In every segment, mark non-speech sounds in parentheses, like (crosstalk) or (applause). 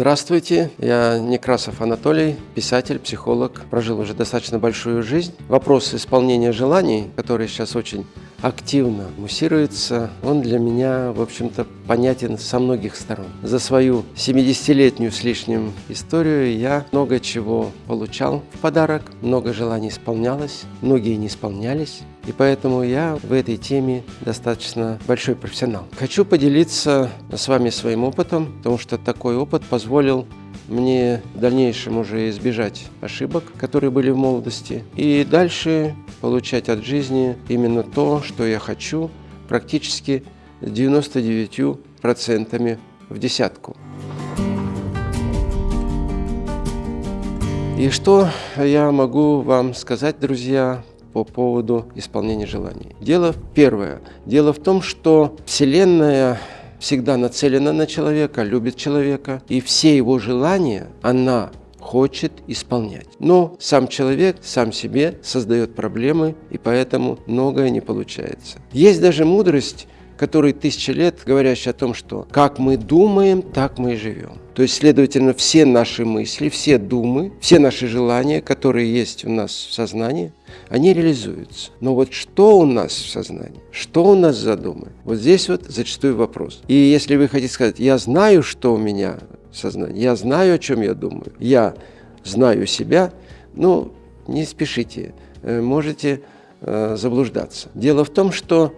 Здравствуйте, я Некрасов Анатолий, писатель, психолог. Прожил уже достаточно большую жизнь. Вопрос исполнения желаний, который сейчас очень активно муссируется, он для меня, в общем-то, понятен со многих сторон. За свою 70-летнюю с лишним историю я много чего получал в подарок, много желаний исполнялось, многие не исполнялись. И поэтому я в этой теме достаточно большой профессионал. Хочу поделиться с вами своим опытом, потому что такой опыт позволил мне в дальнейшем уже избежать ошибок, которые были в молодости, и дальше получать от жизни именно то, что я хочу, практически 99% в десятку. И что я могу вам сказать, друзья, по поводу исполнения желаний? Дело первое. Дело в том, что Вселенная всегда нацелена на человека, любит человека, и все его желания она хочет исполнять. Но сам человек сам себе создает проблемы, и поэтому многое не получается. Есть даже мудрость, которая тысячи лет говорящая о том, что как мы думаем, так мы и живем. То есть, следовательно, все наши мысли, все думы, все наши желания, которые есть у нас в сознании, они реализуются. Но вот что у нас в сознании, что у нас за вот здесь вот зачастую вопрос. И если вы хотите сказать, я знаю, что у меня в сознании, я знаю, о чем я думаю, я знаю себя, ну, не спешите, э, можете э, заблуждаться. Дело в том, что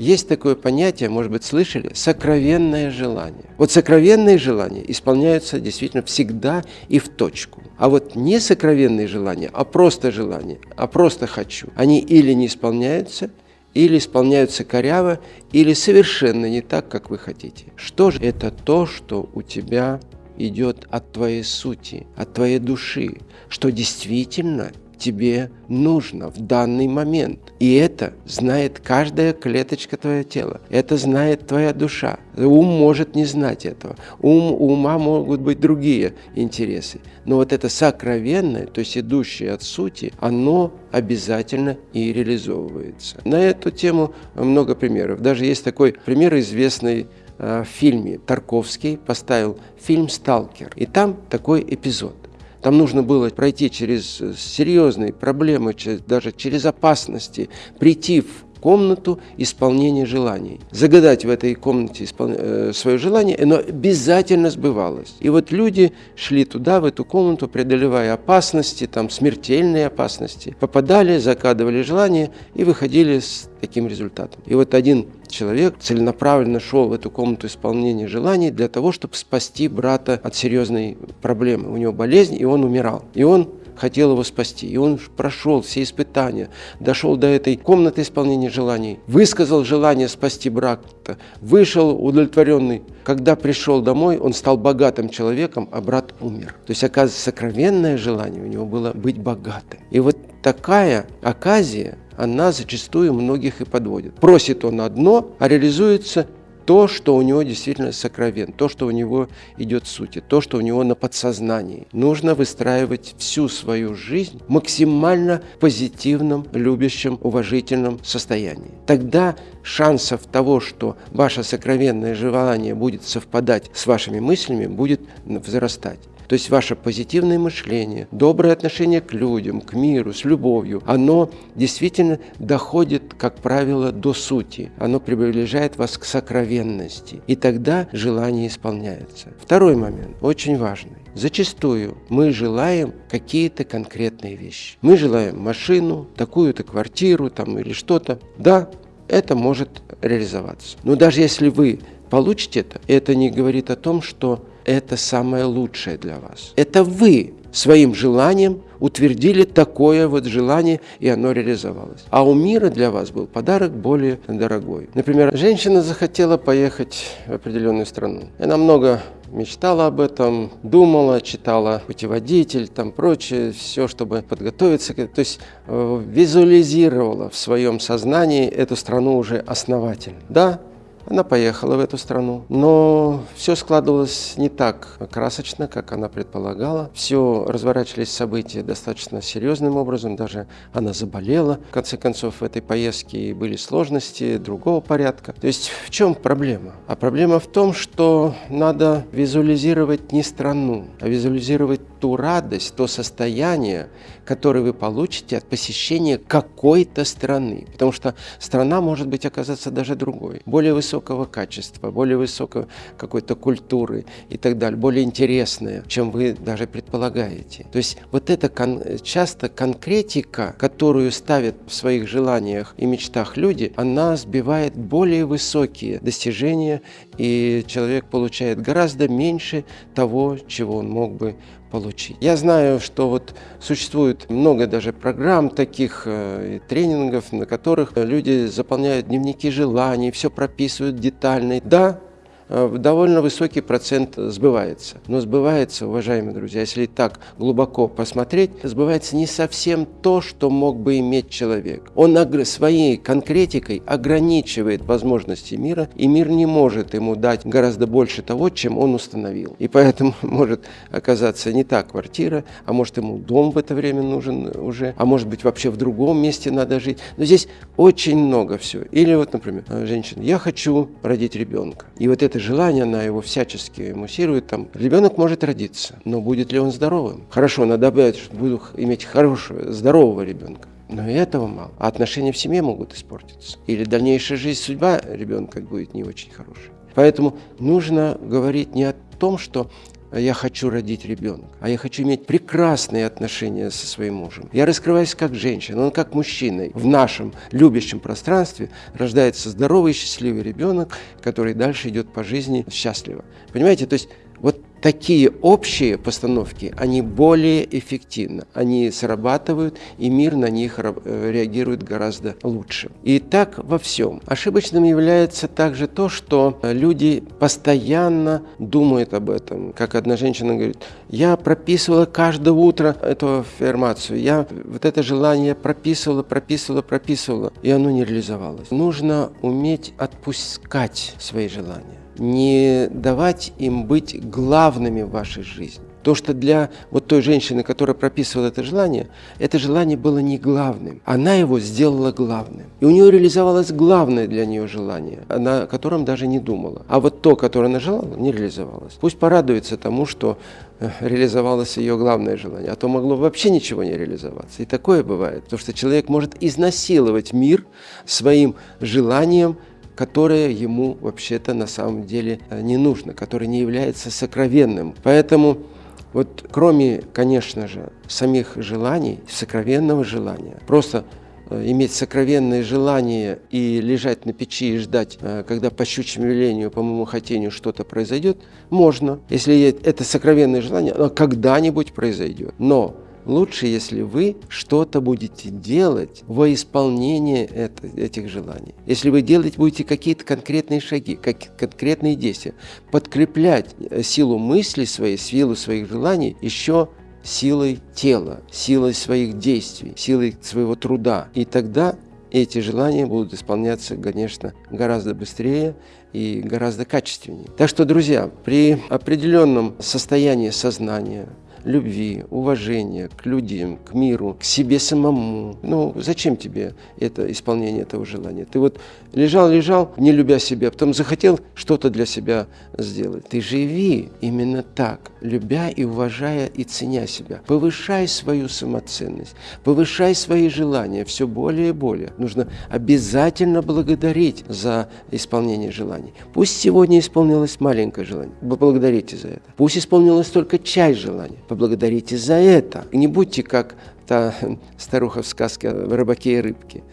есть такое понятие, может быть, слышали, сокровенное желание. Вот сокровенные желания исполняются действительно всегда и в точку. А вот не сокровенные желания, а просто желания, а просто хочу, они или не исполняются, или исполняются коряво, или совершенно не так, как вы хотите. Что же это то, что у тебя идет от твоей сути, от твоей души, что действительно тебе нужно в данный момент. И это знает каждая клеточка твоего тела. Это знает твоя душа. Ум может не знать этого. Ум, у ума могут быть другие интересы. Но вот это сокровенное, то есть идущее от сути, оно обязательно и реализовывается. На эту тему много примеров. Даже есть такой пример известный э, в фильме Тарковский поставил фильм «Сталкер». И там такой эпизод. Там нужно было пройти через э, серьезные проблемы, даже через опасности, прийти в комнату исполнения желаний. Загадать в этой комнате испол... Э, свое желание, оно обязательно сбывалось. И вот люди шли туда, в эту комнату, преодолевая опасности, там смертельные опасности, попадали, закадывали желание и выходили с таким результатом. И вот один человек целенаправленно шел в эту комнату исполнения желаний для того, чтобы спасти брата от серьезной проблемы. У него болезнь, и он умирал. И он хотел его спасти. И он прошел все испытания, дошел до этой комнаты исполнения желаний, высказал желание спасти брата, вышел удовлетворенный. Когда пришел домой, он стал богатым человеком, а брат умер. То есть, оказывается, сокровенное желание у него было быть богатым. И вот такая оказия, она зачастую многих и подводит. Просит он одно, а реализуется то, что у него действительно сокровен, то, что у него идет в сути, то, что у него на подсознании. Нужно выстраивать всю свою жизнь максимально позитивном, любящем, уважительном состоянии. Тогда шансов того, что ваше сокровенное желание будет совпадать с вашими мыслями, будет возрастать. То есть ваше позитивное мышление, доброе отношение к людям, к миру, с любовью, оно действительно доходит, как правило, до сути. Оно приближает вас к сокровенности. И тогда желание исполняется. Второй момент, очень важный. Зачастую мы желаем какие-то конкретные вещи. Мы желаем машину, такую-то квартиру там, или что-то. Да, это может реализоваться. Но даже если вы получите это, это не говорит о том, что это самое лучшее для вас. Это вы своим желанием утвердили такое вот желание, и оно реализовалось. А у мира для вас был подарок более дорогой. Например, женщина захотела поехать в определенную страну. Она много мечтала об этом, думала, читала путеводитель, там прочее, все, чтобы подготовиться. То есть э, визуализировала в своем сознании эту страну уже основательно. Да, Она поехала в эту страну, но все складывалось не так красочно, как она предполагала. Все разворачивались события достаточно серьезным образом, даже она заболела. В конце концов, в этой поездке были сложности другого порядка. То есть в чем проблема? А проблема в том, что надо визуализировать не страну, а визуализировать ту радость, то состояние, которое вы получите от посещения какой-то страны. Потому что страна может быть оказаться даже другой, более высокого качества, более высокой какой-то культуры и так далее, более интересная, чем вы даже предполагаете. То есть вот это кон часто конкретика, которую ставят в своих желаниях и мечтах люди, она сбивает более высокие достижения, и человек получает гораздо меньше того, чего он мог бы получить. Я знаю, что вот существует много даже программ таких, э, тренингов, на которых люди заполняют дневники желаний, все прописывают детально. Да, довольно высокий процент сбывается. Но сбывается, уважаемые друзья, если так глубоко посмотреть, сбывается не совсем то, что мог бы иметь человек. Он своей конкретикой ограничивает возможности мира, и мир не может ему дать гораздо больше того, чем он установил. И поэтому (laughs) может оказаться не та квартира, а может ему дом в это время нужен уже, а может быть вообще в другом месте надо жить. Но здесь очень много всего. Или вот, например, женщина, я хочу родить ребенка. И вот это желание, она его всячески муссирует, там, ребенок может родиться, но будет ли он здоровым? Хорошо, надо добавить, что буду иметь хорошего, здорового ребенка. Но и этого мало. А отношения в семье могут испортиться. Или дальнейшая жизнь, судьба ребенка будет не очень хорошая. Поэтому нужно говорить не о том, что я хочу родить ребенка, а я хочу иметь прекрасные отношения со своим мужем. Я раскрываюсь как женщина, он как мужчина. В нашем любящем пространстве рождается здоровый счастливый ребенок, который дальше идет по жизни счастливо. Понимаете, то есть такие общие постановки, они более эффективны, они срабатывают, и мир на них э, реагирует гораздо лучше. И так во всем. Ошибочным является также то, что люди постоянно думают об этом. Как одна женщина говорит, я прописывала каждое утро эту аффирмацию, я вот это желание прописывала, прописывала, прописывала, и оно не реализовалось. Нужно уметь отпускать свои желания не давать им быть главными в вашей жизни. То, что для вот той женщины, которая прописывала это желание, это желание было не главным. Она его сделала главным. И у нее реализовалось главное для нее желание, о котором даже не думала. А вот то, которое она желала, не реализовалось. Пусть порадуется тому, что э, реализовалось ее главное желание, а то могло вообще ничего не реализоваться. И такое бывает, потому что человек может изнасиловать мир своим желанием которое ему вообще-то на самом деле э, не нужно, которое не является сокровенным. Поэтому вот кроме, конечно же, самих желаний, сокровенного желания, просто э, иметь сокровенное желание и лежать на печи и ждать, э, когда по щучьему велению, по моему хотению что-то произойдет, можно, если это сокровенное желание, оно когда-нибудь произойдет. Но лучше, если вы что-то будете делать во исполнение это, этих желаний. Если вы делать будете какие-то конкретные шаги, как, конкретные действия, подкреплять э, силу мысли своей, силу своих желаний еще силой тела, силой своих действий, силой своего труда. И тогда эти желания будут исполняться, конечно, гораздо быстрее и гораздо качественнее. Так что, друзья, при определенном состоянии сознания, любви, уважения к людям, к миру, к себе самому. Ну, зачем тебе это исполнение этого желания? Ты вот лежал-лежал, не любя себя, потом захотел что-то для себя сделать. Ты живи именно так, любя и уважая и ценя себя. Повышай свою самоценность, повышай свои желания все более и более. Нужно обязательно благодарить за исполнение желаний. Пусть сегодня исполнилось маленькое желание, поблагодарите за это. Пусть исполнилось только часть желания, поблагодарите за это. Не будьте как та (laughs) старуха в сказке о рыбаке и рыбке.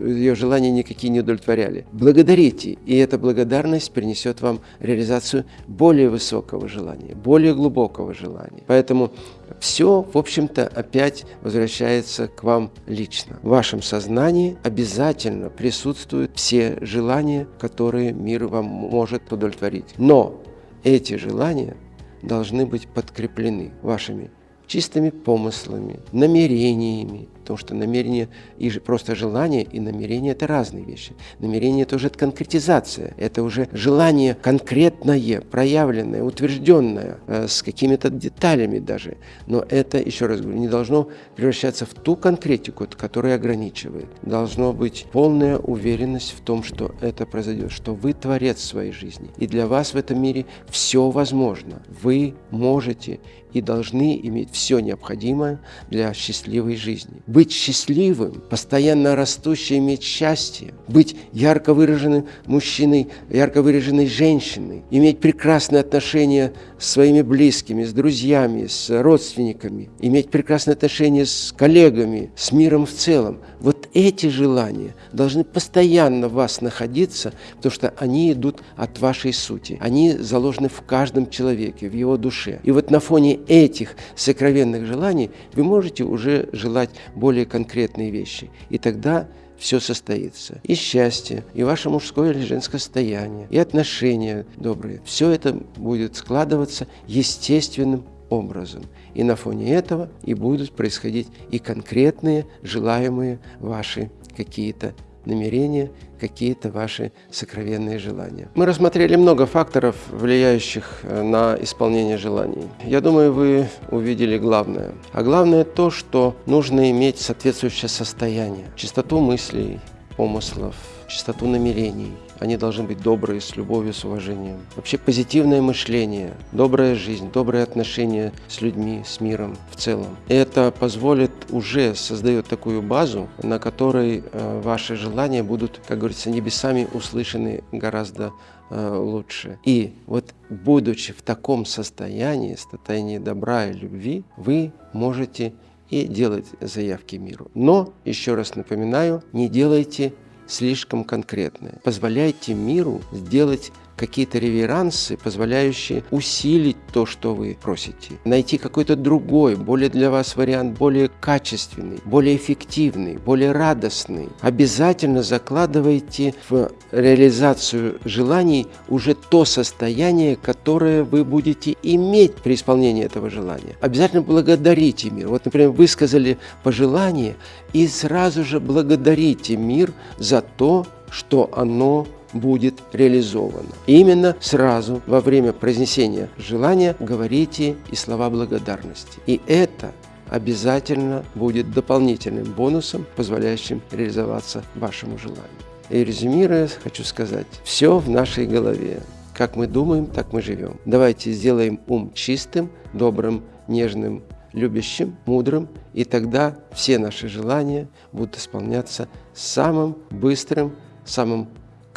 Ее желания никакие не удовлетворяли. Благодарите, и эта благодарность принесет вам реализацию более высокого желания, более глубокого желания. Поэтому все, в общем-то, опять возвращается к вам лично. В вашем сознании обязательно присутствуют все желания, которые мир вам может удовлетворить. Но эти желания должны быть подкреплены вашими чистыми помыслами, намерениями, потому что намерение и просто желание и намерение – это разные вещи. Намерение – это уже конкретизация, это уже желание конкретное, проявленное, утвержденное, э, с какими-то деталями даже. Но это, еще раз говорю, не должно превращаться в ту конкретику, которая ограничивает. Должно быть полная уверенность в том, что это произойдет, что вы творец своей жизни. И для вас в этом мире все возможно. Вы можете и должны иметь все необходимое для счастливой жизни. Быть счастливым, постоянно растущим, иметь счастье, быть ярко выраженным мужчиной, ярко выраженной женщиной, иметь прекрасные отношения с своими близкими, с друзьями, с родственниками, иметь прекрасные отношения с коллегами, с миром в целом. Вот эти желания должны постоянно в вас находиться, потому что они идут от вашей сути. Они заложены в каждом человеке, в его душе. И вот на фоне этих сокровенных желаний вы можете уже желать более конкретные вещи. И тогда все состоится. И счастье, и ваше мужское или женское состояние, и отношения добрые. Все это будет складываться естественным образом. И на фоне этого и будут происходить и конкретные желаемые ваши какие-то намерения, какие-то ваши сокровенные желания. Мы рассмотрели много факторов, влияющих э, на исполнение желаний. Я думаю, вы увидели главное. А главное то, что нужно иметь соответствующее состояние, чистоту мыслей, помыслов, чистоту намерений. Они должны быть добрые, с любовью, с уважением. Вообще позитивное мышление, добрая жизнь, добрые отношения с людьми, с миром в целом. Это позволит, уже создает такую базу, на которой э, ваши желания будут, как говорится, небесами услышаны гораздо э, лучше. И вот будучи в таком состоянии, состоянии добра и любви, вы можете и делать заявки миру. Но, еще раз напоминаю, не делайте слишком конкретное. Позволяйте миру сделать какие-то реверансы, позволяющие усилить то, что вы просите. Найти какой-то другой, более для вас вариант, более качественный, более эффективный, более радостный. Обязательно закладывайте в реализацию желаний уже то состояние, которое вы будете иметь при исполнении этого желания. Обязательно благодарите мир. Вот, например, высказали пожелание и сразу же благодарите мир за то, что оно будет реализовано. Именно сразу во время произнесения желания говорите и слова благодарности. И это обязательно будет дополнительным бонусом, позволяющим реализоваться вашему желанию. И резюмируя, хочу сказать, все в нашей голове. Как мы думаем, так мы живем. Давайте сделаем ум чистым, добрым, нежным, любящим, мудрым, и тогда все наши желания будут исполняться самым быстрым, самым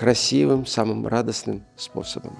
красивым, самым радостным способом.